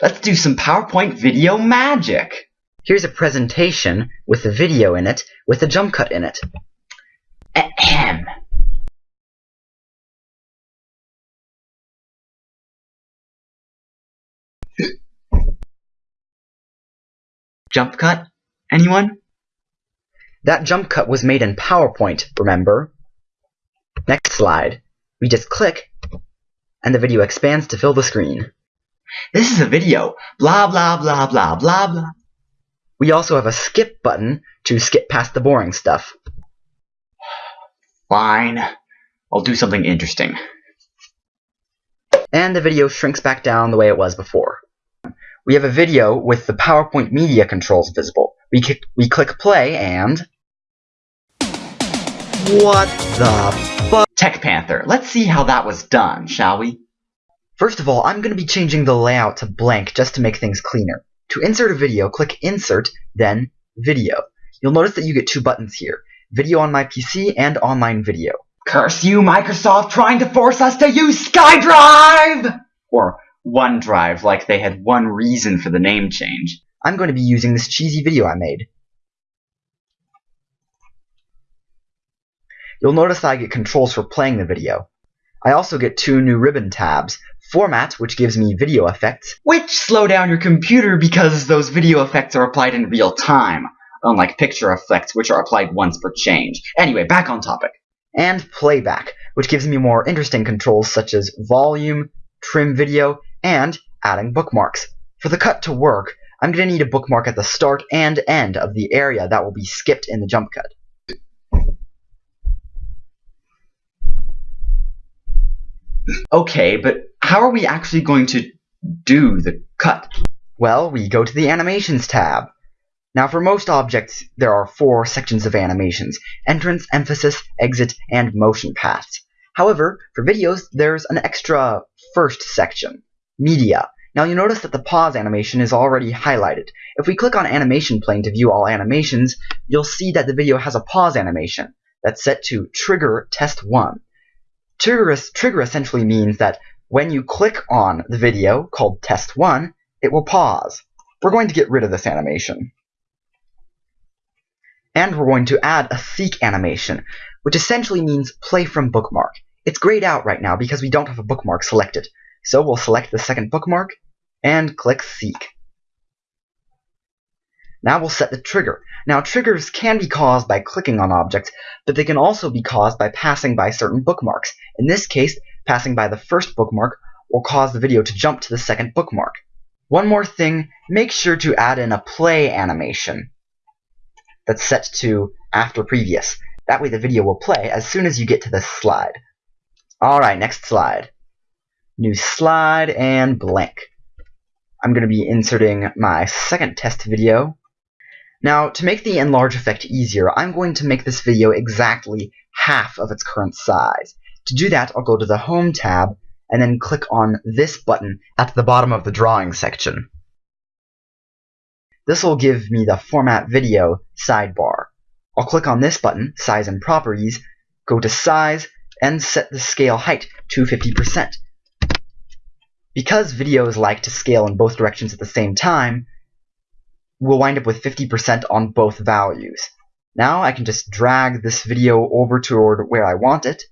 Let's do some PowerPoint video magic. Here's a presentation with a video in it, with a jump cut in it. Ahem. Jump cut? Anyone? That jump cut was made in PowerPoint, remember? Next slide. We just click, and the video expands to fill the screen. This is a video. Blah, blah, blah, blah, blah, blah. We also have a skip button to skip past the boring stuff. Fine. I'll do something interesting. And the video shrinks back down the way it was before. We have a video with the PowerPoint media controls visible. We, we click play and... What the? Tech Panther, let's see how that was done, shall we? First of all, I'm going to be changing the layout to blank just to make things cleaner. To insert a video, click Insert, then Video. You'll notice that you get two buttons here, Video on my PC and Online Video. Curse you, Microsoft, trying to force us to use SkyDrive! Or OneDrive, like they had one reason for the name change. I'm going to be using this cheesy video I made. You'll notice that I get controls for playing the video. I also get two new ribbon tabs, Format, which gives me video effects, which slow down your computer because those video effects are applied in real time, unlike picture effects, which are applied once per change. Anyway, back on topic. And Playback, which gives me more interesting controls such as volume, trim video, and adding bookmarks. For the cut to work, I'm going to need a bookmark at the start and end of the area that will be skipped in the jump cut. Okay, but how are we actually going to do the cut? Well, we go to the Animations tab. Now for most objects, there are four sections of animations, entrance, emphasis, exit, and motion paths. However, for videos, there's an extra first section, media. Now you'll notice that the pause animation is already highlighted. If we click on animation pane to view all animations, you'll see that the video has a pause animation that's set to trigger test 1. Trigger, trigger essentially means that when you click on the video called test 1, it will pause. We're going to get rid of this animation. And we're going to add a seek animation, which essentially means play from bookmark. It's grayed out right now because we don't have a bookmark selected. So we'll select the second bookmark and click seek. Now we'll set the trigger. Now triggers can be caused by clicking on objects, but they can also be caused by passing by certain bookmarks. In this case, passing by the first bookmark will cause the video to jump to the second bookmark. One more thing, make sure to add in a play animation that's set to after previous. That way the video will play as soon as you get to this slide. Alright, next slide. New slide and blank. I'm going to be inserting my second test video now, to make the enlarge effect easier, I'm going to make this video exactly half of its current size. To do that, I'll go to the Home tab and then click on this button at the bottom of the drawing section. This will give me the Format Video sidebar. I'll click on this button, Size and Properties, go to Size, and set the scale height to 50%. Because videos like to scale in both directions at the same time, we'll wind up with 50% on both values. Now I can just drag this video over toward where I want it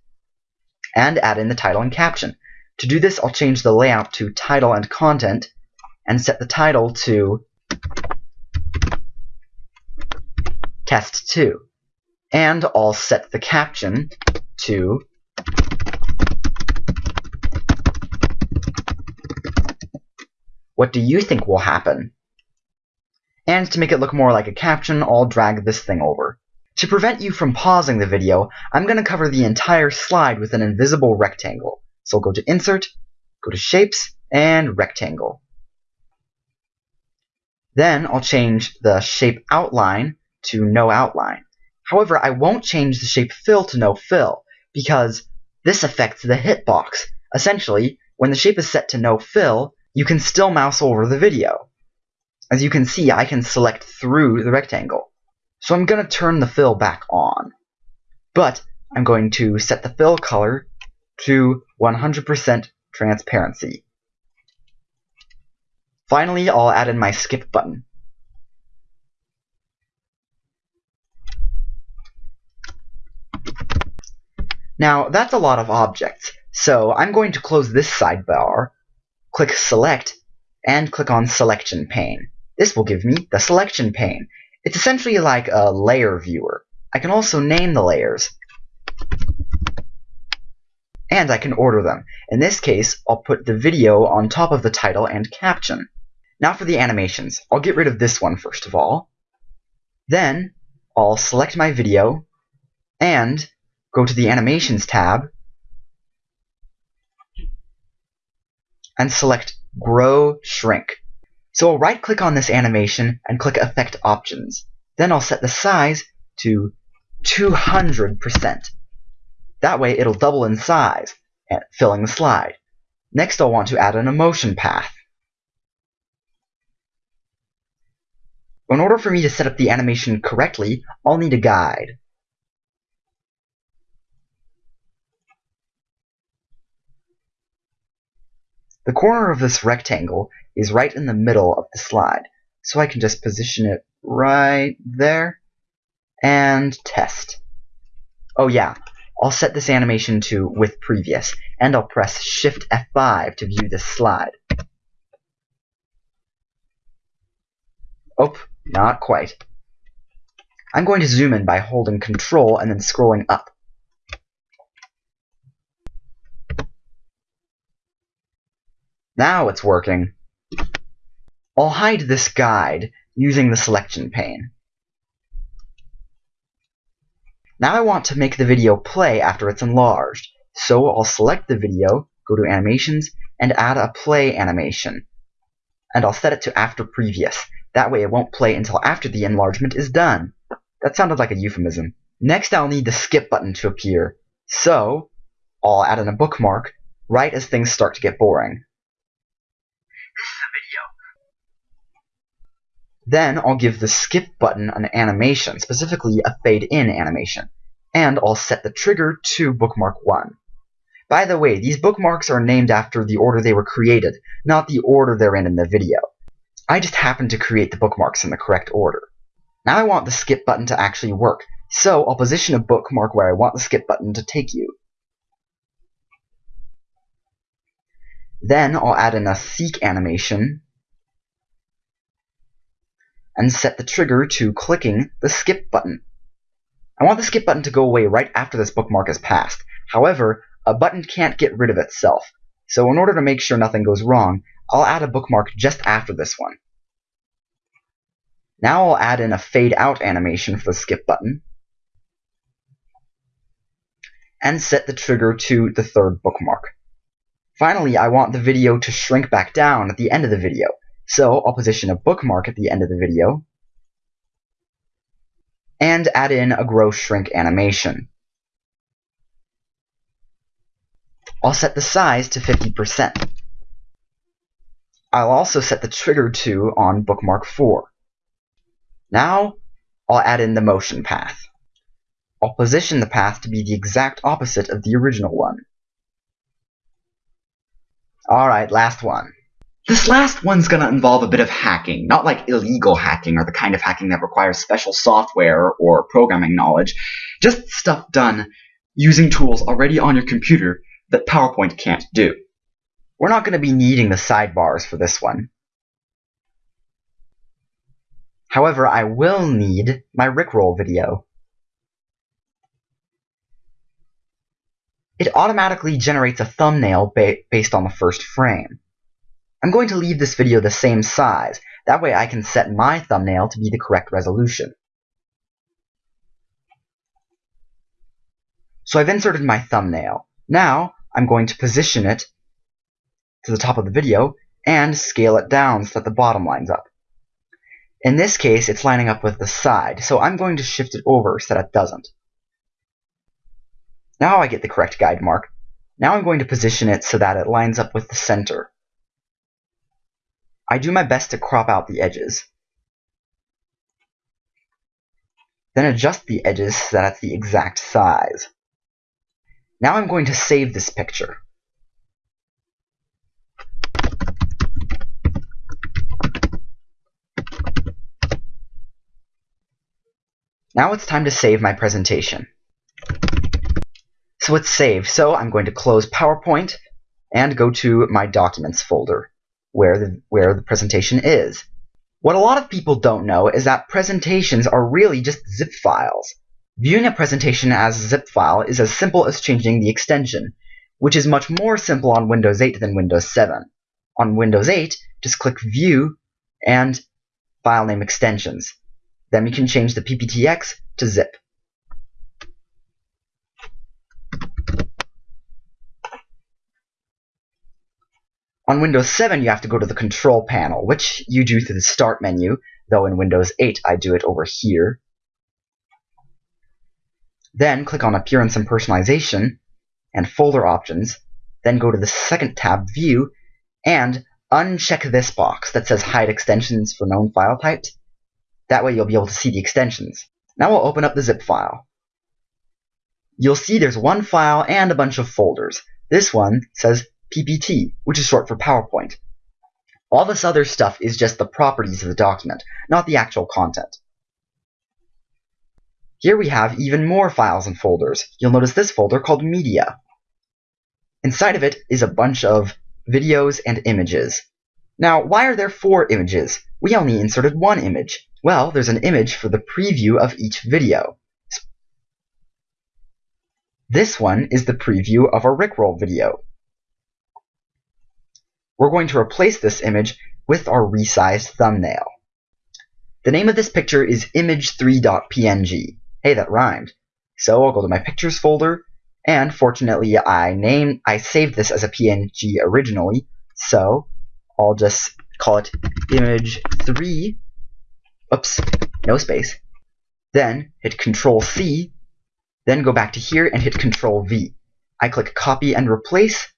and add in the title and caption. To do this, I'll change the layout to title and content and set the title to test 2. And I'll set the caption to What do you think will happen? And to make it look more like a caption, I'll drag this thing over. To prevent you from pausing the video, I'm going to cover the entire slide with an invisible rectangle. So I'll go to Insert, go to Shapes, and Rectangle. Then I'll change the shape outline to no outline. However, I won't change the shape fill to no fill, because this affects the hitbox. Essentially, when the shape is set to no fill, you can still mouse over the video. As you can see, I can select through the rectangle. So I'm going to turn the fill back on. But I'm going to set the fill color to 100% transparency. Finally, I'll add in my skip button. Now, that's a lot of objects, so I'm going to close this sidebar, click Select, and click on Selection Pane. This will give me the Selection Pane. It's essentially like a layer viewer. I can also name the layers. And I can order them. In this case, I'll put the video on top of the title and caption. Now for the animations. I'll get rid of this one first of all. Then, I'll select my video, and go to the Animations tab, and select Grow Shrink. So I'll right click on this animation and click Effect Options. Then I'll set the size to 200%. That way it'll double in size, filling the slide. Next I'll want to add an emotion path. In order for me to set up the animation correctly, I'll need a guide. The corner of this rectangle is right in the middle of the slide, so I can just position it right there and test. Oh yeah, I'll set this animation to with previous, and I'll press Shift F5 to view this slide. Oh, not quite. I'm going to zoom in by holding Control and then scrolling up. Now it's working. I'll hide this guide using the selection pane. Now I want to make the video play after it's enlarged, so I'll select the video, go to Animations, and add a play animation. And I'll set it to after previous. That way it won't play until after the enlargement is done. That sounded like a euphemism. Next I'll need the skip button to appear, so I'll add in a bookmark right as things start to get boring. Then I'll give the skip button an animation, specifically a fade in animation, and I'll set the trigger to bookmark 1. By the way, these bookmarks are named after the order they were created, not the order they're in in the video. I just happened to create the bookmarks in the correct order. Now I want the skip button to actually work, so I'll position a bookmark where I want the skip button to take you. Then I'll add in a seek animation and set the trigger to clicking the skip button. I want the skip button to go away right after this bookmark is passed. However, a button can't get rid of itself, so in order to make sure nothing goes wrong, I'll add a bookmark just after this one. Now I'll add in a fade out animation for the skip button, and set the trigger to the third bookmark. Finally, I want the video to shrink back down at the end of the video, so I'll position a bookmark at the end of the video and add in a grow shrink animation. I'll set the size to 50%. I'll also set the trigger to on bookmark 4. Now I'll add in the motion path. I'll position the path to be the exact opposite of the original one. Alright, last one. This last one's gonna involve a bit of hacking, not like illegal hacking or the kind of hacking that requires special software or programming knowledge, just stuff done using tools already on your computer that PowerPoint can't do. We're not going to be needing the sidebars for this one. However, I will need my Rickroll video. It automatically generates a thumbnail ba based on the first frame. I'm going to leave this video the same size. That way I can set my thumbnail to be the correct resolution. So I've inserted my thumbnail. Now I'm going to position it to the top of the video and scale it down so that the bottom lines up. In this case, it's lining up with the side, so I'm going to shift it over so that it doesn't. Now I get the correct guide mark. Now I'm going to position it so that it lines up with the center. I do my best to crop out the edges. Then adjust the edges so that it's the exact size. Now I'm going to save this picture. Now it's time to save my presentation. So it's saved, so I'm going to close PowerPoint and go to my Documents folder where the, where the presentation is. What a lot of people don't know is that presentations are really just zip files. Viewing a presentation as a zip file is as simple as changing the extension, which is much more simple on Windows 8 than Windows 7. On Windows 8, just click View and File Name Extensions. Then you can change the PPTX to zip. On Windows 7, you have to go to the Control panel, which you do through the Start menu, though in Windows 8 I do it over here. Then click on Appearance and Personalization and Folder Options, then go to the second tab, View, and uncheck this box that says Hide Extensions for known file types. That way you'll be able to see the extensions. Now we'll open up the zip file. You'll see there's one file and a bunch of folders. This one says PPT, which is short for PowerPoint. All this other stuff is just the properties of the document, not the actual content. Here we have even more files and folders. You'll notice this folder called Media. Inside of it is a bunch of videos and images. Now, why are there four images? We only inserted one image. Well, there's an image for the preview of each video. This one is the preview of our Rickroll video. We're going to replace this image with our resized thumbnail. The name of this picture is image3.png. Hey, that rhymed. So I'll go to my pictures folder, and fortunately I named I saved this as a PNG originally, so I'll just call it image3 oops, no space. Then hit Control C, then go back to here and hit Control V. I click copy and replace,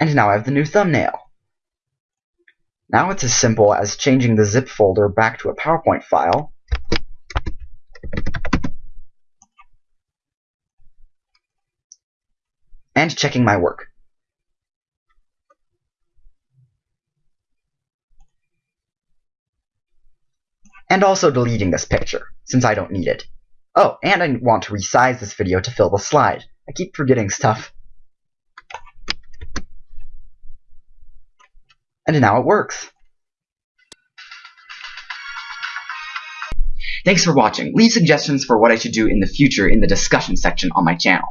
and now I have the new thumbnail. Now it's as simple as changing the zip folder back to a PowerPoint file, and checking my work. And also deleting this picture, since I don't need it. Oh, and I want to resize this video to fill the slide. I keep forgetting stuff. And now it works. Thanks for watching. Leave suggestions for what I should do in the future in the discussion section on my channel.